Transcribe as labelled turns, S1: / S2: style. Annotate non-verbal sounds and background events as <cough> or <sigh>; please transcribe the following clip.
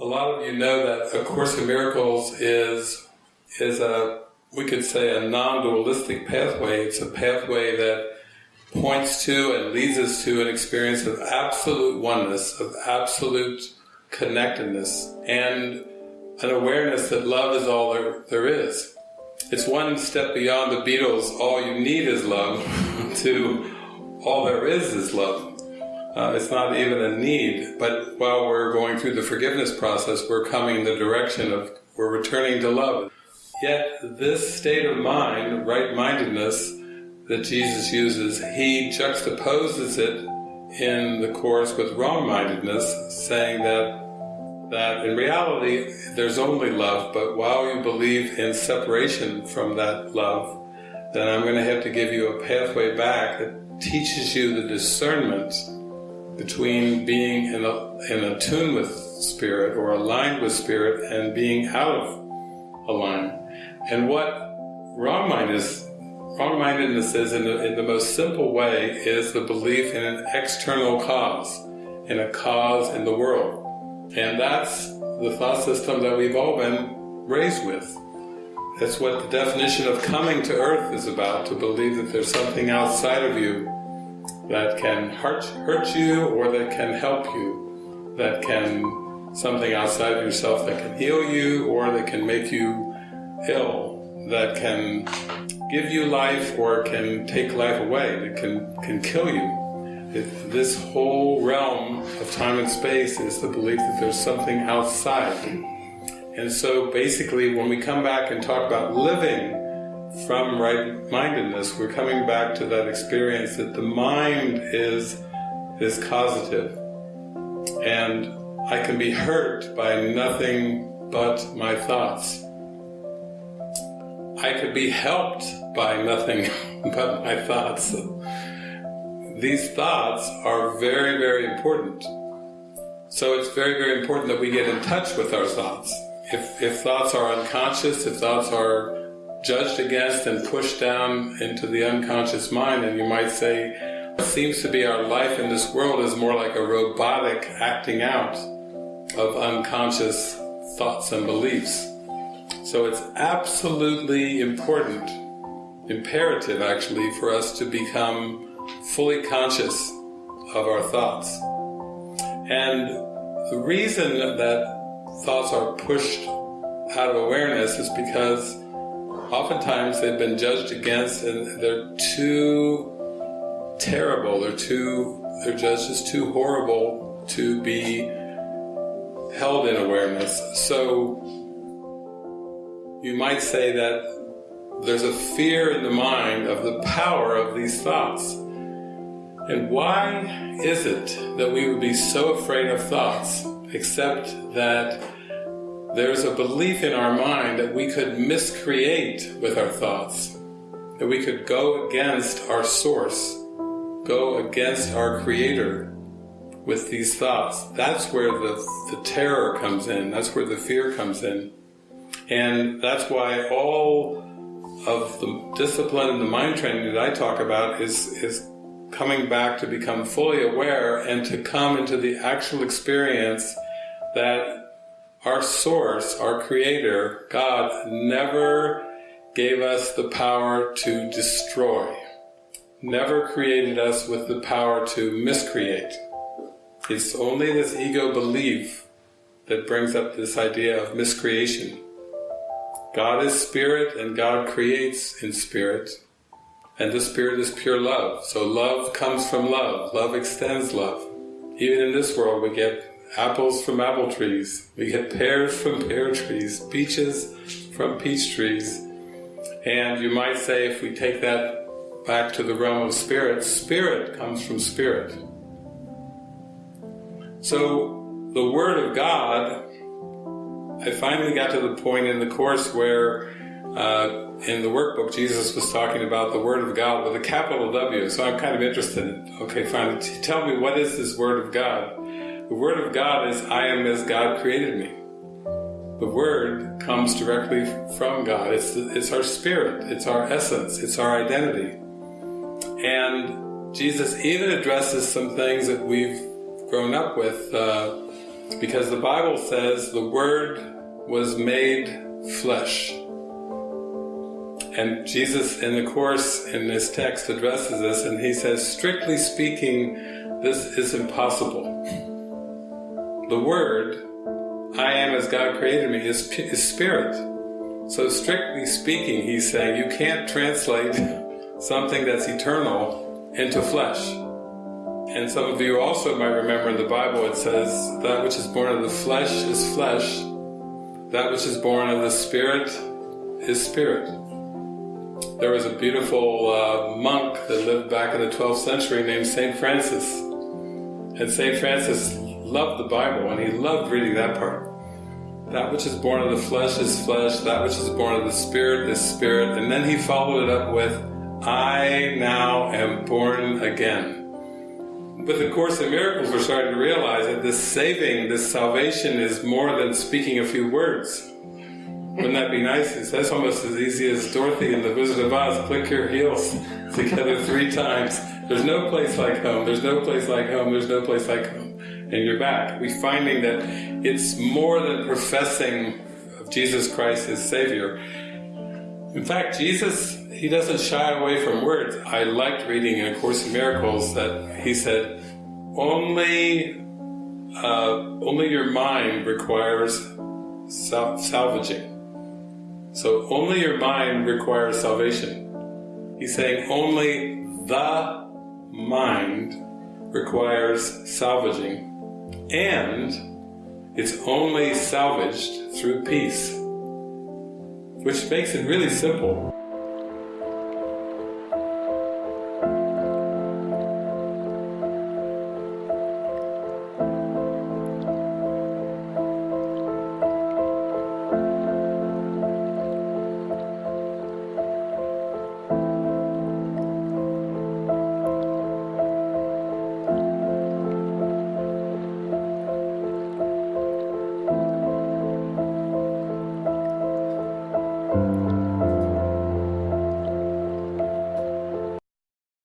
S1: A lot of you know that A Course in Miracles is is a we could say a non-dualistic pathway. It's a pathway that points to and leads us to an experience of absolute oneness, of absolute connectedness, and an awareness that love is all there, there is. It's one step beyond the Beatles, all you need is love, <laughs> to all there is is love. Uh, it's not even a need, but while we're going through the forgiveness process, we're coming in the direction of, we're returning to love. Yet this state of mind, right-mindedness, that Jesus uses, he juxtaposes it in the Course with wrong-mindedness, saying that that in reality there's only love, but while you believe in separation from that love, then I'm going to have to give you a pathway back that teaches you the discernment between being in, a, in a tune with spirit or aligned with spirit and being out of alignment. And what wrong-mindedness wrong-mindedness is, in the, in the most simple way, is the belief in an external cause, in a cause in the world. And that's the thought system that we've all been raised with. That's what the definition of coming to earth is about, to believe that there's something outside of you that can hurt, hurt you or that can help you, that can, something outside yourself that can heal you or that can make you ill, that can give you life or can take life away, that can, can kill you. This whole realm of time and space is the belief that there's something outside. And so basically when we come back and talk about living from right-mindedness, we're coming back to that experience that the mind is, is causative. And I can be hurt by nothing but my thoughts. I could be helped by nothing <laughs> but my thoughts. These thoughts are very, very important. So it's very, very important that we get in touch with our thoughts. If, if thoughts are unconscious, if thoughts are judged against and pushed down into the unconscious mind, and you might say, what seems to be our life in this world is more like a robotic acting out of unconscious thoughts and beliefs. So it's absolutely important, imperative actually, for us to become fully conscious of our thoughts. And the reason that thoughts are pushed out of awareness is because oftentimes they've been judged against and they're too terrible, they're too, they're judged as too horrible to be held in awareness. So you might say that there's a fear in the mind of the power of these thoughts. And why is it that we would be so afraid of thoughts, except that there's a belief in our mind that we could miscreate with our thoughts, that we could go against our source, go against our creator with these thoughts. That's where the, the terror comes in, that's where the fear comes in. And that's why all of the discipline and the mind training that I talk about is, is coming back to become fully aware and to come into the actual experience that our source, our creator, God, never gave us the power to destroy, never created us with the power to miscreate. It's only this ego belief that brings up this idea of miscreation. God is spirit and God creates in spirit and the spirit is pure love. So love comes from love, love extends love. Even in this world we get apples from apple trees, we get pears from pear trees, peaches from peach trees. And you might say if we take that back to the realm of spirit, spirit comes from spirit. So the Word of God, I finally got to the point in the Course where uh, in the workbook Jesus was talking about the Word of God with a capital W, so I'm kind of interested okay fine, tell me what is this Word of God? The Word of God is, I am as God created me. The Word comes directly from God. It's, it's our spirit, it's our essence, it's our identity. And Jesus even addresses some things that we've grown up with, uh, Because the Bible says the Word was made flesh. And Jesus, in the Course, in this text, addresses this, and he says, strictly speaking, this is impossible. The Word, I am as God created me, is, is spirit. So strictly speaking, he's saying you can't translate something that's eternal into flesh. And some of you also might remember in the Bible it says, that which is born of the flesh is flesh, that which is born of the spirit is spirit. There was a beautiful uh, monk that lived back in the 12th century named St. Francis. And St. Francis loved the Bible and he loved reading that part. That which is born of the flesh is flesh, that which is born of the spirit is spirit. And then he followed it up with, I now am born again. But the Course in Miracles, we're starting to realize that this saving, this salvation is more than speaking a few words. Wouldn't that be nice? That's almost as easy as Dorothy in The Wizard of Oz, click your heels together three times. There's no place like home, there's no place like home, there's no place like home. And you're back. We're finding that it's more than professing of Jesus Christ as Savior. In fact, Jesus, he doesn't shy away from words. I liked reading in A Course in Miracles that he said, only, uh, only your mind requires sal salvaging. So only your mind requires salvation. He's saying only the mind requires salvaging and it's only salvaged through peace. Which makes it really simple.